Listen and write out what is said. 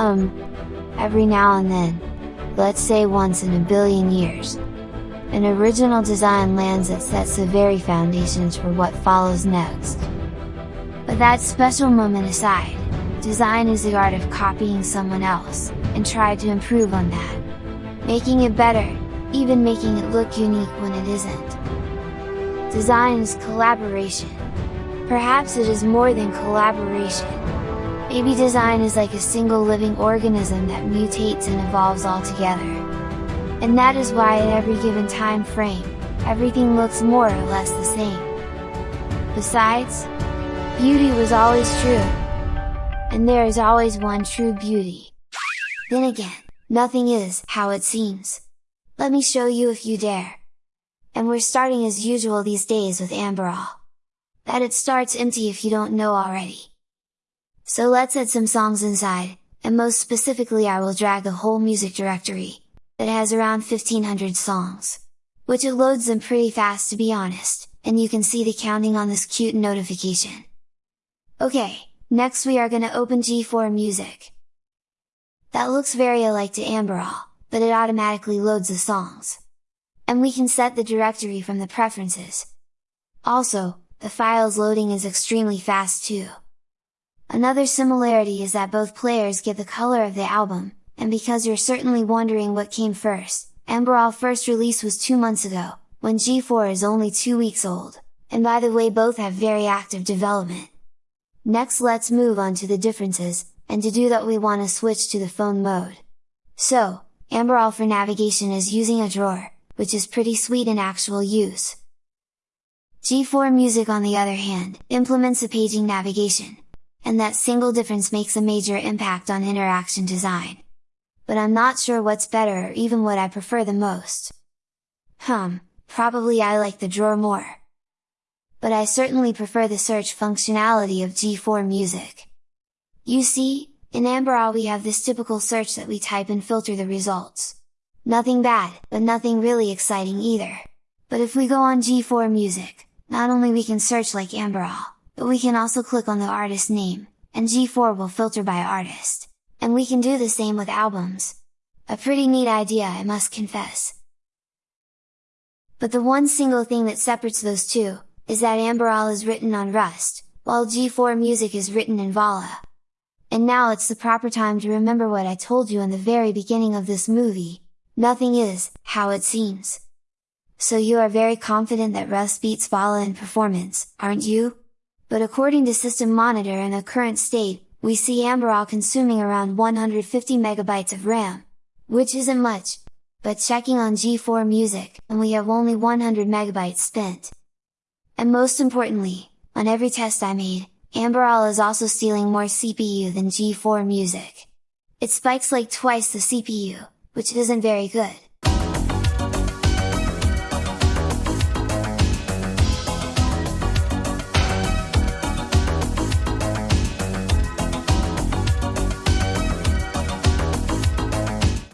Um, every now and then, let's say once in a billion years. An original design lands that sets the very foundations for what follows next. But that special moment aside, design is the art of copying someone else, and try to improve on that. Making it better, even making it look unique when it isn't. Design is collaboration. Perhaps it is more than collaboration. Maybe design is like a single living organism that mutates and evolves all together. And that is why at every given time frame, everything looks more or less the same. Besides, beauty was always true. And there is always one true beauty. Then again, nothing is how it seems. Let me show you if you dare! And we're starting as usual these days with Amberol. That it starts empty if you don't know already. So let's add some songs inside, and most specifically I will drag the whole music directory, that has around 1500 songs. Which it loads them pretty fast to be honest, and you can see the counting on this cute notification. Okay, next we are gonna open G4 Music. That looks very alike to Amberol, but it automatically loads the songs. And we can set the directory from the preferences. Also, the files loading is extremely fast too. Another similarity is that both players get the color of the album, and because you're certainly wondering what came first, Amberol first release was two months ago, when G4 is only two weeks old, and by the way both have very active development. Next let's move on to the differences, and to do that we want to switch to the phone mode. So, Amberol for navigation is using a drawer, which is pretty sweet in actual use. G4 Music on the other hand, implements a paging navigation, and that single difference makes a major impact on interaction design. But I'm not sure what's better or even what I prefer the most. Hum, probably I like the drawer more. But I certainly prefer the search functionality of G4 Music. You see, in Amberol we have this typical search that we type and filter the results. Nothing bad, but nothing really exciting either. But if we go on G4 Music, not only we can search like Amberol, but we can also click on the artist name, and G4 will filter by artist. And we can do the same with albums. A pretty neat idea I must confess. But the one single thing that separates those two, is that Amberol is written on Rust, while G4 Music is written in Vala. And now it's the proper time to remember what I told you in the very beginning of this movie, nothing is, how it seems. So you are very confident that Rust beats Vala in performance, aren't you? But according to System Monitor in the current state, we see Amberol consuming around 150 megabytes of RAM, which isn't much, but checking on G4 Music, and we have only 100 megabytes spent. And most importantly, on every test I made, Amberol is also stealing more CPU than G4 Music. It spikes like twice the CPU, which isn't very good.